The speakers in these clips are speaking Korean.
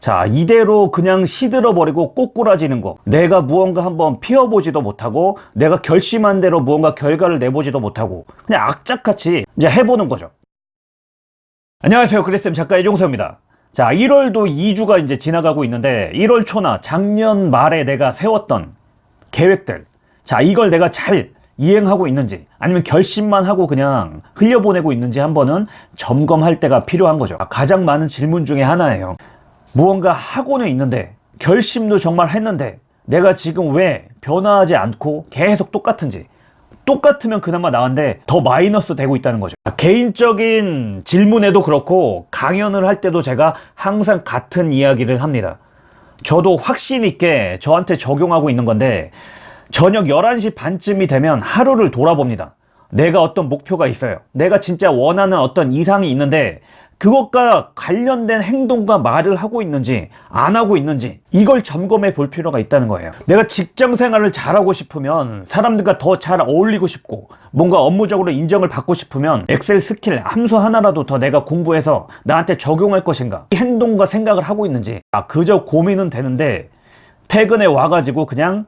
자 이대로 그냥 시들어버리고 꼬꾸라지는 거. 내가 무언가 한번 피워보지도 못하고 내가 결심한 대로 무언가 결과를 내보지도 못하고 그냥 악착같이 이제 해보는 거죠. 안녕하세요. 그리스엠 작가 이종서입니다. 자 1월도 2주가 이제 지나가고 있는데 1월 초나 작년 말에 내가 세웠던 계획들 자 이걸 내가 잘 이행하고 있는지 아니면 결심만 하고 그냥 흘려보내고 있는지 한번은 점검할 때가 필요한 거죠. 가장 많은 질문 중에 하나예요 무언가 하고는 있는데 결심도 정말 했는데 내가 지금 왜 변화하지 않고 계속 똑같은지 똑같으면 그나마 나은데 더 마이너스 되고 있다는 거죠. 개인적인 질문에도 그렇고 강연을 할 때도 제가 항상 같은 이야기를 합니다. 저도 확신 있게 저한테 적용하고 있는 건데 저녁 11시 반쯤이 되면 하루를 돌아봅니다. 내가 어떤 목표가 있어요. 내가 진짜 원하는 어떤 이상이 있는데 그것과 관련된 행동과 말을 하고 있는지 안 하고 있는지 이걸 점검해 볼 필요가 있다는 거예요. 내가 직장 생활을 잘하고 싶으면 사람들과 더 잘 어울리고 싶고 뭔가 업무적으로 인정을 받고 싶으면 엑셀 스킬 함수 하나라도 더 내가 공부해서 나한테 적용할 것인가? 이 행동과 생각을 하고 있는지. 아 그저 고민은 되는데 퇴근에 와가지고 그냥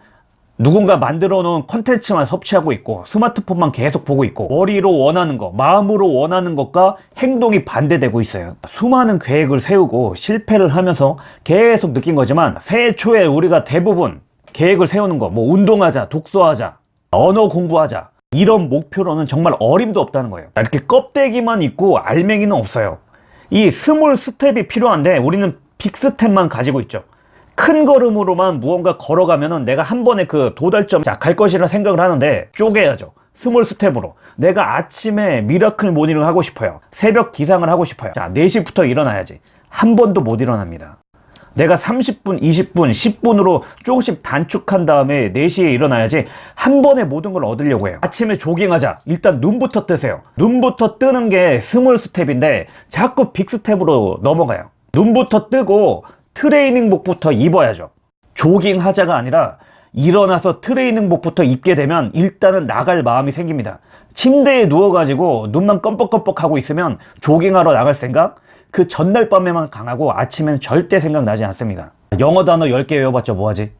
누군가 만들어 놓은 컨텐츠만 섭취하고 있고 스마트폰만 계속 보고 있고 머리로 원하는 것 마음으로 원하는 것과 행동이 반대되고 있어요. 수많은 계획을 세우고 실패를 하면서 계속 느낀 거지만 새해 초에 우리가 대부분 계획을 세우는 거 뭐 운동하자 독서하자 언어 공부하자 이런 목표로는 정말 어림도 없다는 거예요. 이렇게 껍데기만 있고 알맹이는 없어요. 이 small step이 필요한데 우리는 big step만 가지고 있죠 큰 걸음으로만 무언가 걸어가면은 내가 한 번에 그 도달점 갈 것이라 생각을 하는데 쪼개야죠. small step으로. 내가 아침에 miracle morning을 하고 싶어요. 새벽 기상을 하고 싶어요. 자 4시부터 일어나야지. 한 번도 못 일어납니다. 내가 30분, 20분, 10분으로 조금씩 단축한 다음에 4시에 일어나야지 한 번에 모든 걸 얻으려고 해요. 아침에 조깅하자. 일단 눈부터 뜨세요. 눈부터 뜨는 게 small step인데 자꾸 big step으로 넘어가요. 눈부터 뜨고 트레이닝복부터 입어야죠. 조깅하자가 아니라 일어나서 트레이닝복부터 입게 되면 일단은 나갈 마음이 생깁니다. 침대에 누워가지고 눈만 껌뻑껌뻑 하고 있으면 조깅하러 나갈 생각? 그 전날 밤에만 강하고 아침에는 절대 생각나지 않습니다. 영어 단어 10개 외워봤자 뭐하지?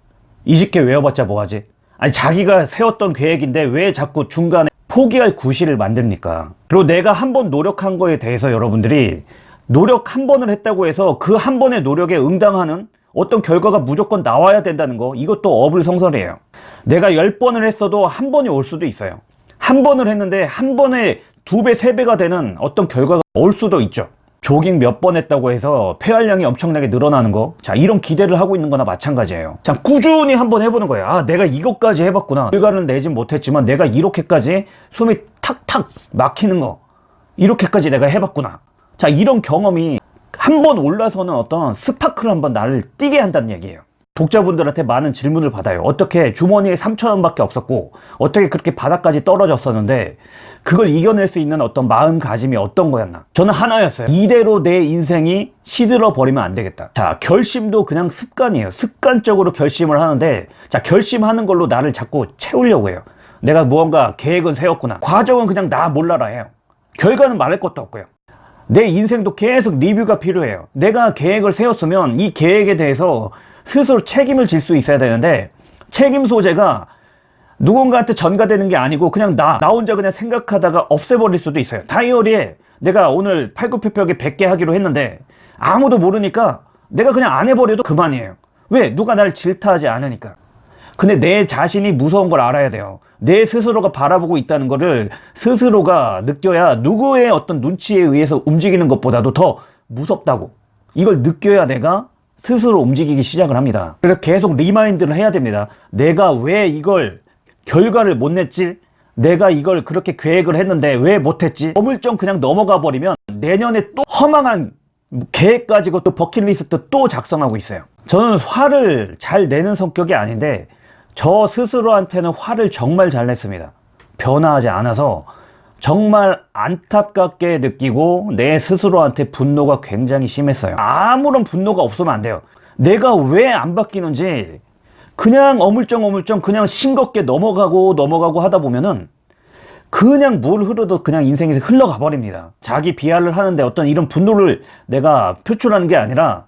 20개 외워봤자 뭐하지? 아니 자기가 세웠던 계획인데 왜 자꾸 중간에 포기할 구실을 만듭니까? 그리고 내가 한번 노력한 거에 대해서 여러분들이 노력 한 번을 했다고 해서 그 한 번의 노력에 응당하는 어떤 결과가 무조건 나와야 된다는 거 이것도 어불성설이에요. 내가 열번을 했어도 한 번이 올 수도 있어요. 한 번을 했는데 한 번에 두 배, 세 배가 되는 어떤 결과가 올 수도 있죠. 조깅 몇 번 했다고 해서 폐활량이 엄청나게 늘어나는 거. 자 이런 기대를 하고 있는 거나 마찬가지예요. 자 꾸준히 한번 해보는 거예요. 아 내가 이것까지 해봤구나. 결과는 내진 못했지만 내가 이렇게까지 숨이 탁탁 막히는 거. 이렇게까지 내가 해봤구나 자 이런 경험이 한 번 올라서는 어떤 스파크를 한번 나를 띄게 한다는 얘기예요. 독자분들한테 많은 질문을 받아요. 어떻게 주머니에 3천원 밖에 없었고 어떻게 그렇게 바닥까지 떨어졌었는데 그걸 이겨낼 수 있는 어떤 마음가짐이 어떤 거였나? 저는 하나였어요. 이대로 내 인생이 시들어 버리면 안 되겠다. 자 결심도 그냥 습관이에요. 습관적으로 결심을 하는데 자 결심하는 걸로 나를 자꾸 채우려고 해요. 내가 무언가 계획은 세웠구나. 과정은 그냥 나 몰라라 해요. 결과는 말할 것도 없고요 내 인생도 계속 리뷰가 필요해요. 내가 계획을 세웠으면 이 계획에 대해서 스스로 책임을 질 수 있어야 되는데 책임 소재가 누군가한테 전가되는 게 아니고 그냥 나, 나 혼자 그냥 생각하다가 없애버릴 수도 있어요. 다이어리에 내가 오늘 팔굽혀펴기 100개 하기로 했는데 아무도 모르니까 내가 그냥 안 해버려도 그만이에요. 왜? 누가 나를 질타하지 않으니까 근데 내 자신이 무서운 걸 알아야 돼요. 내 스스로가 바라보고 있다는 것을 스스로가 느껴야 누구의 어떤 눈치에 의해서 움직이는 것보다도 더 무섭다고. 이걸 느껴야 내가 스스로 움직이기 시작을 합니다. 그래서 계속 remind를 해야 됩니다. 내가 왜 이걸 결과를 못 냈지? 내가 이걸 그렇게 계획을 했는데 왜 못했지? 어물쩡 그냥 넘어가 버리면 내년에 또 허망한 계획 가지고 또 버킷리스트 또 작성하고 있어요. 저는 화를 잘 내는 성격이 아닌데 저 스스로한테는 화를 정말 잘 냈습니다. 변화하지 않아서 정말 안타깝게 느끼고 내 스스로한테 분노가 굉장히 심했어요. 아무런 분노가 없으면 안 돼요. 내가 왜 안 바뀌는지 그냥 어물쩡 어물쩡 그냥 싱겁게 넘어가고 넘어가고 하다 보면은 그냥 물 흐르듯 그냥 인생에서 흘러가 버립니다. 자기 비하를 하는데 어떤 이런 분노를 내가 표출하는 게 아니라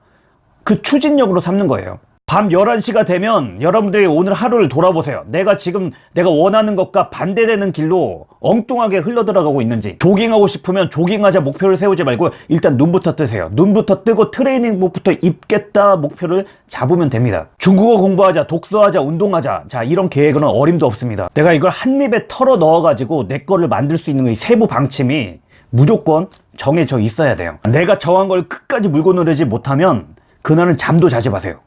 그 추진력으로 삼는 거예요. 밤 11시가 되면 여러분들이 오늘 하루를 돌아보세요. 내가 지금 내가 원하는 것과 반대되는 길로 엉뚱하게 흘러들어가고 있는지 조깅하고 싶으면 조깅하자 목표를 세우지 말고 일단 눈부터 뜨세요. 눈부터 뜨고 트레이닝복부터 입겠다 목표를 잡으면 됩니다. 중국어 공부하자, 독서하자, 운동하자 자 이런 계획은 어림도 없습니다. 내가 이걸 한 입에 털어 넣어 가지고 내 거를 만들 수 있는 이 세부 방침이 무조건 정해져 있어야 돼요. 내가 정한 걸 끝까지 물고 누르지 못하면 그날은 잠도 자지 마세요.